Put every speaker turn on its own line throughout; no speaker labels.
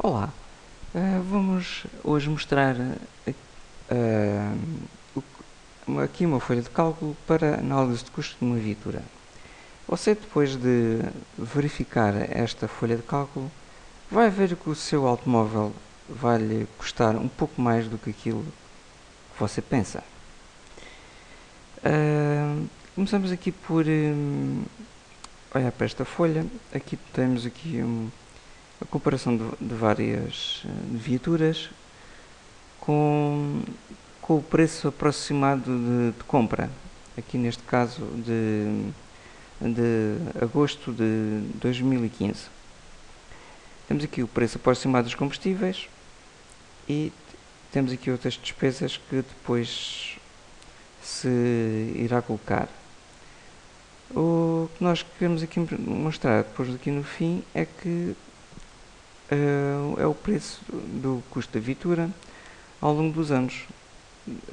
Olá, uh, vamos hoje mostrar uh, aqui uma folha de cálculo para análise de custo de uma viatura. Você depois de verificar esta folha de cálculo vai ver que o seu automóvel vai lhe custar um pouco mais do que aquilo que você pensa. Uh, começamos aqui por um, olhar para esta folha. Aqui temos aqui um, a comparação de, de várias eh, viaturas com, com o preço aproximado de, de compra, aqui neste caso de, de agosto de 2015. Temos aqui o preço aproximado dos combustíveis e temos aqui outras despesas que depois se irá colocar. O que nós queremos aqui mostrar depois aqui no fim é que é o preço do custo da viatura ao longo dos anos,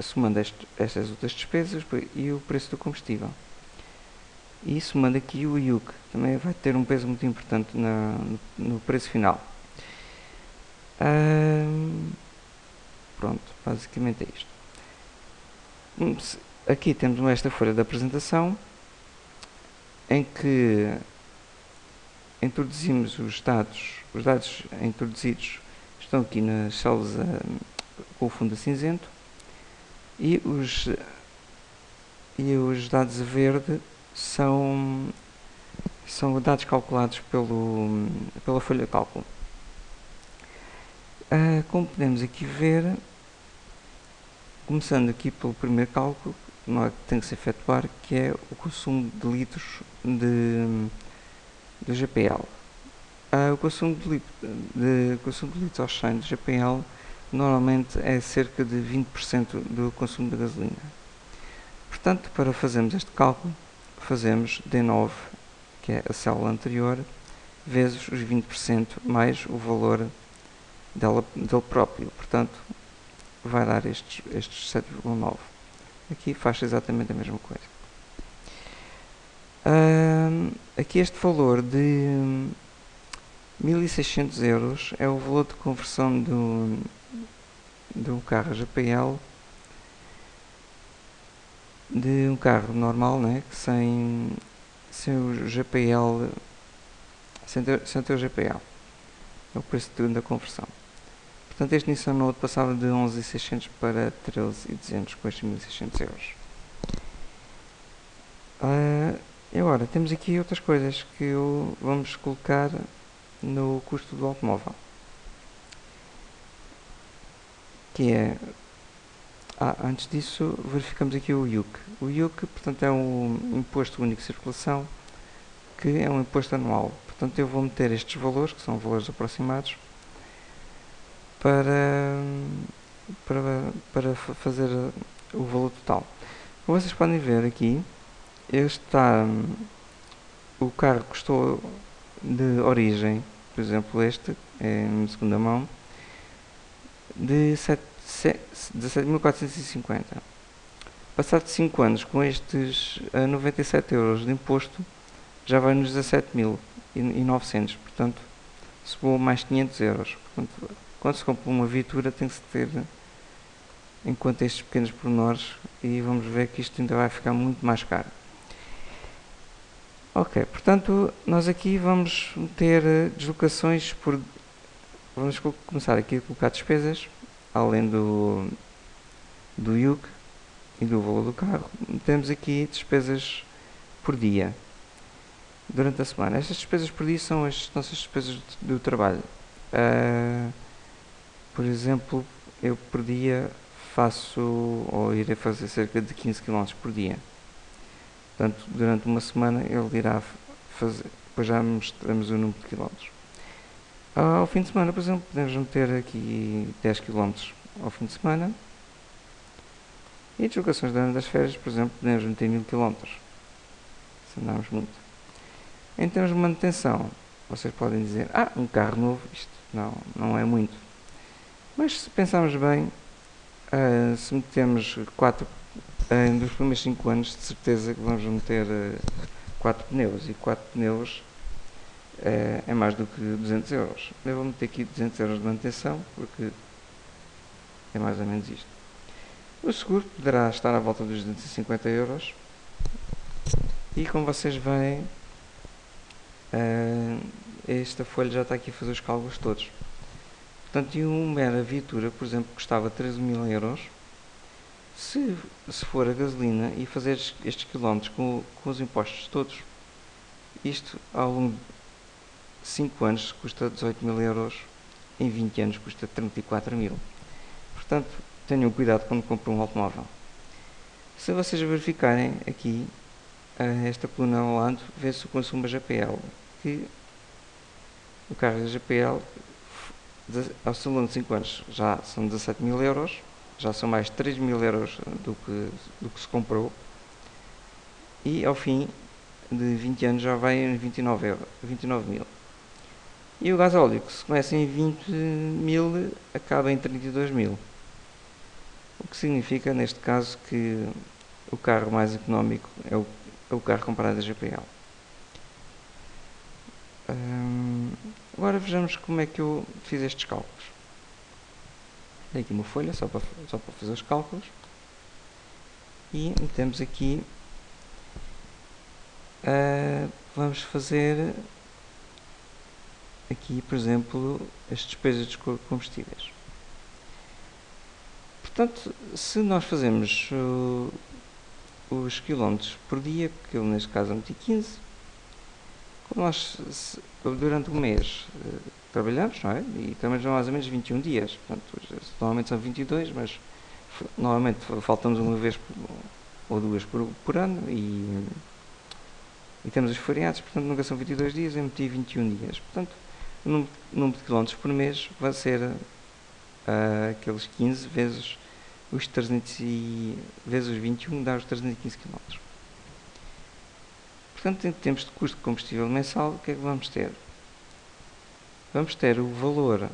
somando estas outras despesas e o preço do combustível. E somando aqui o IUC, também vai ter um peso muito importante na, no preço final. Uh, pronto, basicamente é isto. Hum, aqui temos esta folha de apresentação em que introduzimos os dados, os dados introduzidos estão aqui nas células uh, com o fundo cinzento e os, e os dados a verde são, são dados calculados pelo, pela folha de cálculo. Uh, como podemos aqui ver, começando aqui pelo primeiro cálculo, que tem que se efetuar, que é o consumo de litros de do GPL. Uh, o consumo de, consumo de litros ao 100 do GPL normalmente é cerca de 20% do consumo de gasolina. Portanto, para fazermos este cálculo, fazemos D9, que é a célula anterior, vezes os 20% mais o valor dela, dele próprio. Portanto, vai dar estes, estes 7,9. Aqui faz exatamente a mesma coisa. Uh, aqui este valor de 1600 euros é o valor de conversão do, do carro GPL de um carro normal, né, sem, sem o GPL, sem ter, sem ter o GPL. É o preço de, da conversão. Portanto, este Nissan Note passava de 11.600 para 13.200 com estes 1.600 euros. Uh, e agora, temos aqui outras coisas que vamos colocar no custo do automóvel. Que é... Ah, antes disso, verificamos aqui o IUC. O IUC, portanto, é um Imposto Único de Circulação, que é um imposto anual. Portanto, eu vou meter estes valores, que são valores aproximados, para, para, para fazer o valor total. Como vocês podem ver aqui, este está o carro custou de origem por exemplo este é em segunda mão de 17.450 passado 5 anos com estes 97 euros de imposto já vai nos 17.900 portanto subiu mais 500 euros. Portanto, quando se compra uma viatura tem que se ter em conta estes pequenos pormenores e vamos ver que isto ainda vai ficar muito mais caro Ok, portanto, nós aqui vamos ter eh, deslocações por... Vamos começar aqui a colocar despesas, além do, do IUC e do valor do carro. Temos aqui despesas por dia, durante a semana. Estas despesas por dia são as nossas despesas do trabalho. Uh, por exemplo, eu por dia faço, ou irei fazer cerca de 15 km por dia. Portanto, durante uma semana ele irá fazer, depois já mostramos o número de quilómetros. Ao fim de semana, por exemplo, podemos meter aqui 10 km ao fim de semana. E deslocações durante das férias, por exemplo, podemos meter 1000 km. Se andarmos muito. Em termos de manutenção, vocês podem dizer, ah, um carro novo, isto não, não é muito. Mas se pensarmos bem, uh, se metemos 4 em dos primeiros 5 anos de certeza que vamos meter 4 uh, pneus e 4 pneus é, é mais do que 200 euros. Eu vou meter aqui 200 euros de manutenção, porque é mais ou menos isto. O seguro poderá estar à volta dos 250 euros. E como vocês veem, uh, esta folha já está aqui a fazer os cálculos todos. Portanto, e uma mera viatura, por exemplo, custava 13 mil euros. Se, se for a gasolina e fazer estes quilómetros com, com os impostos todos, isto ao longo de 5 anos custa 18 mil euros, em 20 anos custa 34 mil. Portanto, tenham cuidado quando compram um automóvel. Se vocês verificarem aqui, eh, esta coluna ao lado, vê-se o consumo da GPL, que o carro da GPL, ao longo de 5 anos, já são 17 mil euros, já são mais 3 mil euros do que, do que se comprou, e ao fim de 20 anos já vai em 29, euros, 29 mil. E o gasóleo, que se começa em 20 mil, acaba em 32 mil. O que significa, neste caso, que o carro mais económico é o, é o carro comprado da GPL. Hum, agora vejamos como é que eu fiz estes cálculos. Dei aqui uma folha só para, só para fazer os cálculos. E metemos aqui. Uh, vamos fazer aqui, por exemplo, as despesas de combustíveis. Portanto, se nós fazemos os quilómetros por dia, que neste caso meti 15, nós se, durante um mês uh, trabalhamos, não é? E estamos mais ou menos 21 dias. Portanto, normalmente são 22, mas normalmente faltamos uma vez ou duas por, por ano e, e temos os feriados, portanto nunca são 22 dias, eu meti 21 dias. Portanto, o número, número de quilómetros por mês vai ser uh, aqueles 15 vezes os 300 e, vezes os 21 dá os 315 km. Portanto, em termos de custo de combustível mensal, o que é que vamos ter? Vamos ter o valor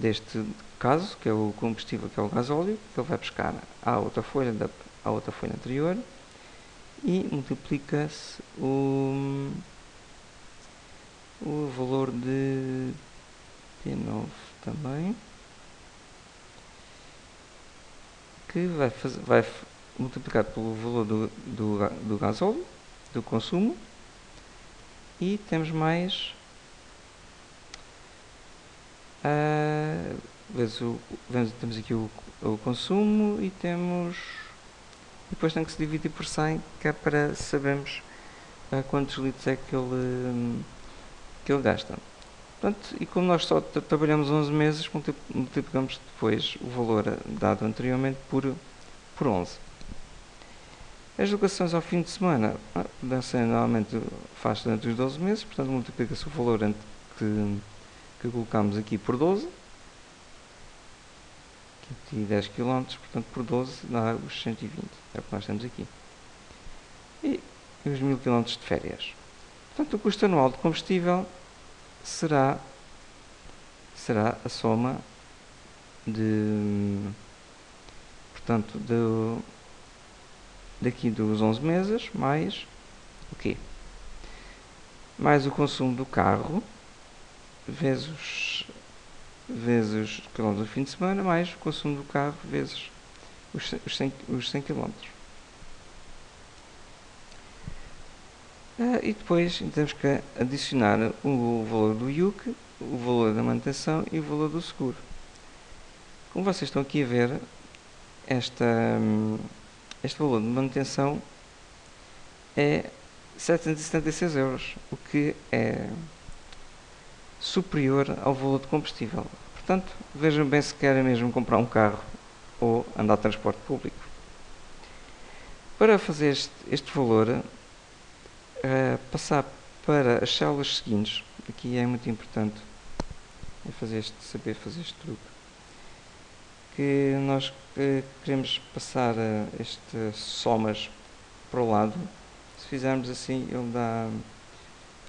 deste caso, que é o combustível, que é o gasóleo, que ele vai buscar à outra folha, da, à outra folha anterior, e multiplica-se o, o valor de P9 também. que vai, fazer, vai multiplicar pelo valor do, do, do gasóleo, do consumo, e temos mais uh, vezes o, vezes, temos aqui o, o consumo e temos depois tem que se dividir por 100 que é para sabermos uh, quantos litros é que ele, que ele gasta. Portanto, e como nós só trabalhamos 11 meses, multiplicamos depois o valor dado anteriormente por, por 11. As locações ao fim de semana ah, normalmente faz durante os 12 meses, portanto multiplica-se o valor que, que colocamos aqui por 12. Aqui 10 km, portanto por 12 dá os 120, é o que nós temos aqui. E os 1000 km de férias. Portanto, o custo anual de combustível será, será a soma de, portanto, de, daqui dos 11 meses, mais o quê? Mais o consumo do carro, vezes, vezes quilómetros do fim de semana, mais o consumo do carro, vezes os, os 100, os 100 quilómetros. Uh, e depois temos que adicionar o valor do IUC, o valor da manutenção e o valor do seguro. Como vocês estão aqui a ver, esta, este valor de manutenção é 776 euros, o que é superior ao valor de combustível. Portanto, vejam bem se querem mesmo comprar um carro ou andar de transporte público. Para fazer este, este valor, uh, passar para as células seguintes, aqui é muito importante é fazer este, saber fazer este truque, que nós uh, queremos passar uh, estas somas para o lado, se fizermos assim ele dá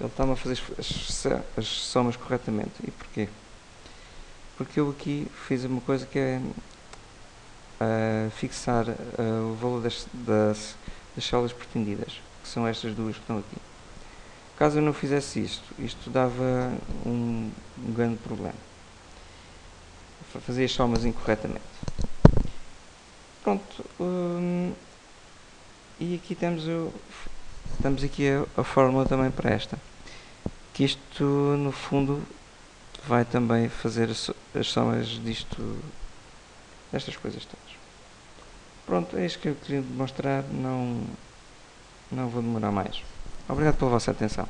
ele está-me a fazer as, as, somas corretamente. E porquê? Porque eu aqui fiz uma coisa que é uh, fixar uh, o valor das, das, das células pretendidas que são estas duas que estão aqui. caso eu não fizesse isto, isto dava um, um grande problema. Fazia as somas incorretamente. Pronto. Hum, e aqui temos, o, temos aqui a, a fórmula também para esta. Que isto, no fundo, vai também fazer as, as somas disto, destas coisas todas. Pronto, é isto que eu queria mostrar. Não, não vou demorar mais. Obrigado pela vossa atenção.